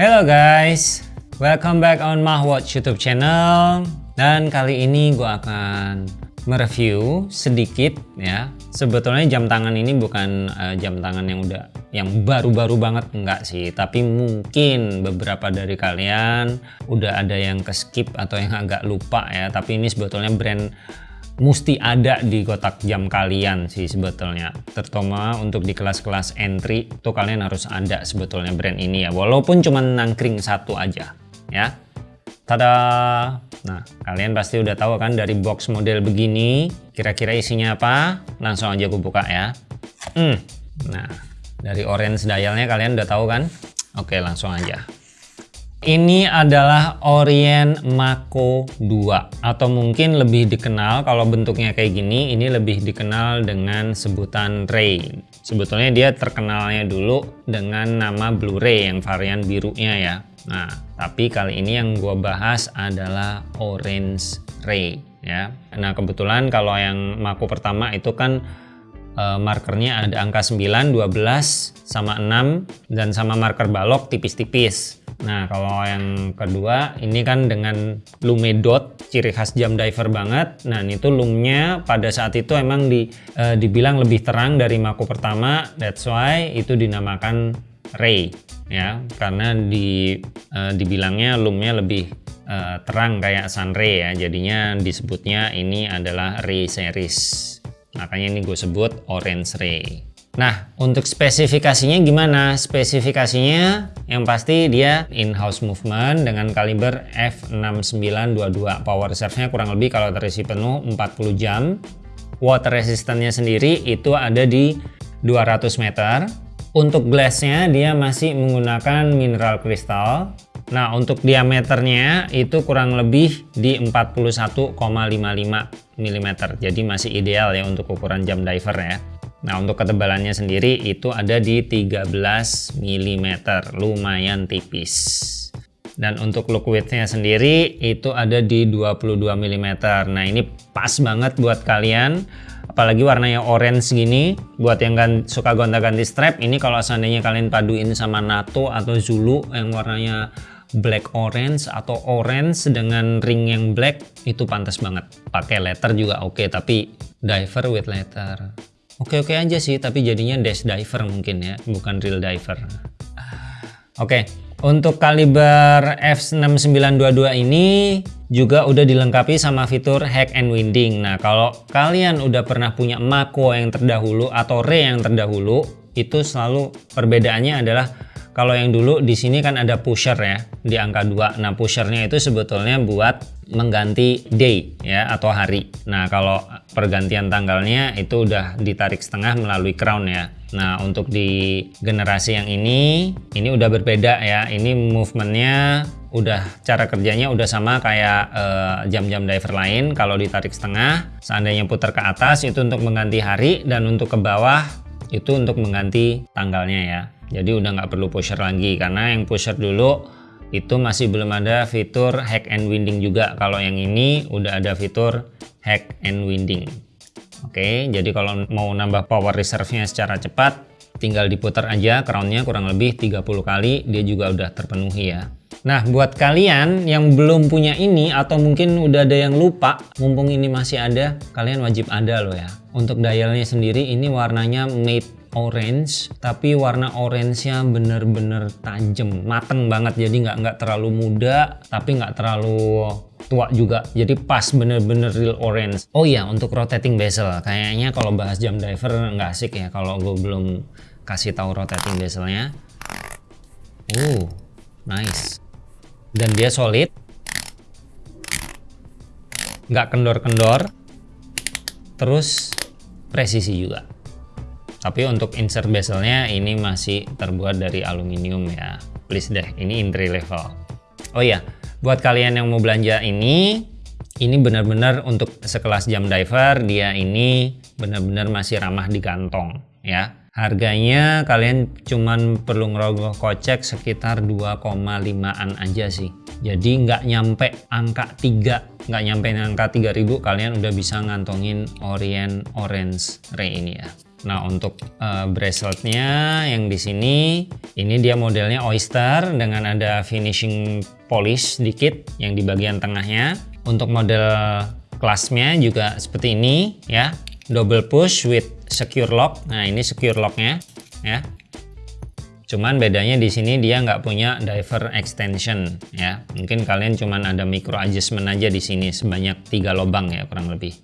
Hello guys, welcome back on Mahwatch YouTube channel. Dan kali ini gue akan mereview sedikit ya. Sebetulnya jam tangan ini bukan uh, jam tangan yang udah yang baru-baru banget enggak sih, tapi mungkin beberapa dari kalian udah ada yang ke skip atau yang agak lupa ya. Tapi ini sebetulnya brand mesti ada di kotak jam kalian sih sebetulnya. Terutama untuk di kelas-kelas entry tuh kalian harus ada sebetulnya brand ini ya. Walaupun cuma nangkring satu aja ya. Tada! Nah kalian pasti udah tahu kan dari box model begini kira-kira isinya apa? Langsung aja aku buka ya. Hmm. nah dari orange dialnya kalian udah tahu kan? Oke langsung aja ini adalah Orient Mako 2 atau mungkin lebih dikenal kalau bentuknya kayak gini ini lebih dikenal dengan sebutan Ray. Sebetulnya dia terkenalnya dulu dengan nama Blu-ray yang varian birunya ya. Nah, tapi kali ini yang gue bahas adalah Orange Ray ya. Nah, kebetulan kalau yang Mako pertama itu kan uh, markernya ada angka 9, 12, sama 6 dan sama marker balok tipis-tipis. Nah kalau yang kedua ini kan dengan lume dot ciri khas jam diver banget. Nah itu lumnya pada saat itu emang di, e, dibilang lebih terang dari Mako pertama. That's why itu dinamakan ray ya karena di e, dibilangnya lumnya lebih e, terang kayak sun ray ya. Jadinya disebutnya ini adalah ray series. Makanya ini gue sebut orange ray. Nah, untuk spesifikasinya gimana? Spesifikasinya yang pasti dia in-house movement dengan kaliber F6922. Power reserve-nya kurang lebih kalau terisi penuh 40 jam. Water resistance-nya sendiri itu ada di 200 meter. Untuk glass-nya dia masih menggunakan mineral kristal. Nah, untuk diameternya itu kurang lebih di 41,55 mm. Jadi masih ideal ya untuk ukuran jam diver ya. Nah untuk ketebalannya sendiri itu ada di 13 mm, lumayan tipis. Dan untuk look widthnya sendiri itu ada di 22 mm. Nah ini pas banget buat kalian. Apalagi warnanya orange gini. Buat yang kan suka gonta-ganti strap ini kalau seandainya kalian paduin sama NATO atau Zulu yang warnanya black orange atau orange dengan ring yang black itu pantas banget. Pakai letter juga oke okay, tapi diver with letter Oke-oke aja sih, tapi jadinya dash diver mungkin ya, bukan real diver. Oke, untuk kaliber F6922 ini juga udah dilengkapi sama fitur hack and winding. Nah, kalau kalian udah pernah punya Mako yang terdahulu atau Re yang terdahulu, itu selalu perbedaannya adalah kalau yang dulu di sini kan ada pusher ya di angka 2. Nah, pushernya itu sebetulnya buat mengganti day ya atau hari. Nah, kalau pergantian tanggalnya itu udah ditarik setengah melalui crown ya. Nah, untuk di generasi yang ini ini udah berbeda ya. Ini movementnya udah cara kerjanya udah sama kayak eh, jam-jam uh, diver lain. Kalau ditarik setengah, seandainya putar ke atas itu untuk mengganti hari dan untuk ke bawah itu untuk mengganti tanggalnya ya jadi udah nggak perlu pusher lagi karena yang pusher dulu itu masih belum ada fitur hack and winding juga. Kalau yang ini udah ada fitur hack and winding. Oke jadi kalau mau nambah power reserve-nya secara cepat tinggal diputar aja crownnya kurang lebih 30 kali dia juga udah terpenuhi ya. Nah, buat kalian yang belum punya ini atau mungkin udah ada yang lupa, mumpung ini masih ada, kalian wajib ada loh ya. Untuk dialnya sendiri ini warnanya matte orange tapi warna orange-nya bener-bener tajam mateng banget. Jadi nggak nggak terlalu muda tapi nggak terlalu tua juga. Jadi pas bener-bener real orange. Oh iya untuk rotating bezel. Kayaknya kalau bahas jam diver nggak asik ya kalau gue belum kasih tahu rotating bezelnya. Uh nice. Dan dia solid. Nggak kendor-kendor. Terus presisi juga tapi untuk insert bezelnya ini masih terbuat dari aluminium ya. Please deh ini entry level. Oh ya buat kalian yang mau belanja ini ini benar-benar untuk sekelas jam diver dia ini benar-benar masih ramah di kantong ya. Harganya kalian cuman perlu ngerogoh kocek sekitar 2,5an aja sih. Jadi nggak nyampe angka 3 nggak nyampe angka 3000 kalian udah bisa ngantongin Orient Orange Ray ini ya Nah untuk uh, braceletnya yang di sini ini dia modelnya oyster dengan ada finishing polish sedikit yang di bagian tengahnya. Untuk model kelasnya juga seperti ini ya double push with secure lock. Nah ini secure locknya ya. Cuman bedanya di sini dia nggak punya diver extension ya. Mungkin kalian cuman ada micro adjustment aja di sini sebanyak tiga lubang ya kurang lebih.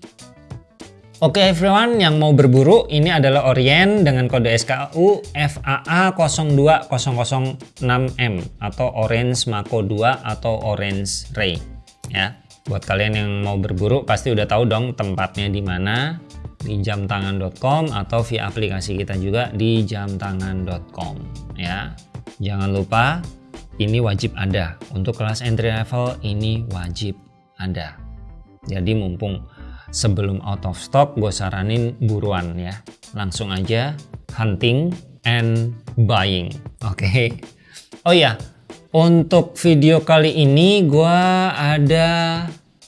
Oke okay, everyone, yang mau berburu ini adalah Orient dengan kode SKU FAA02006M atau Orange Mako 2 atau Orange Ray ya. Buat kalian yang mau berburu pasti udah tahu dong tempatnya di mana di jamtangan.com atau via aplikasi kita juga di jamtangan.com ya. Jangan lupa ini wajib ada untuk kelas entry level ini wajib ada. Jadi mumpung sebelum out of stock gue saranin buruan ya. Langsung aja hunting and buying. Oke. Okay? oh ya untuk video kali ini gue ada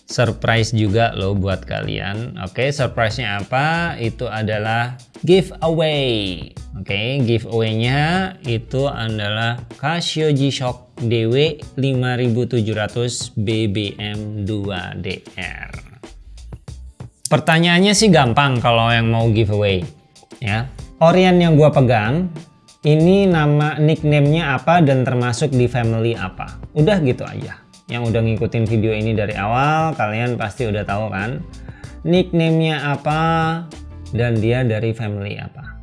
surprise juga loh buat kalian. Oke okay, surprise-nya apa? Itu adalah giveaway. Oke okay, giveaway nya itu adalah Casio G-Shock DW 5700 BBM 2DR Pertanyaannya sih gampang kalau yang mau giveaway ya. Orient yang gua pegang ini nama nicknamenya apa dan termasuk di family apa. Udah gitu aja. Yang udah ngikutin video ini dari awal kalian pasti udah tahu kan nicknamenya apa dan dia dari family apa.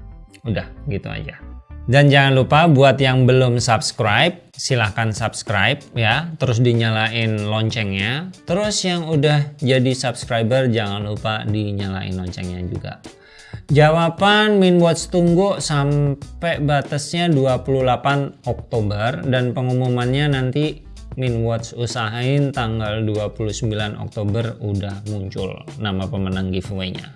Udah gitu aja. Dan jangan lupa buat yang belum subscribe, silahkan subscribe ya. Terus dinyalain loncengnya. Terus yang udah jadi subscriber jangan lupa dinyalain loncengnya juga. Jawaban Minwatch tunggu sampai batasnya 28 Oktober dan pengumumannya nanti Minwatch usahain tanggal 29 Oktober udah muncul nama pemenang giveaway-nya.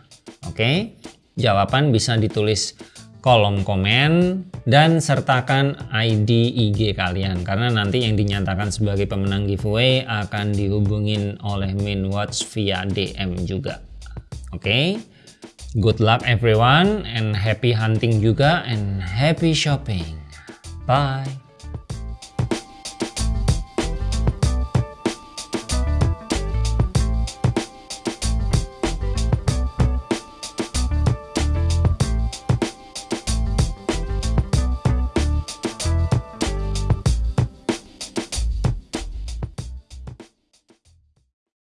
Oke, jawaban bisa ditulis kolom komen dan sertakan ID IG kalian karena nanti yang dinyatakan sebagai pemenang giveaway akan dihubungin oleh Minwatch via DM juga. Oke. Okay? Good luck everyone and happy hunting juga and happy shopping. Bye.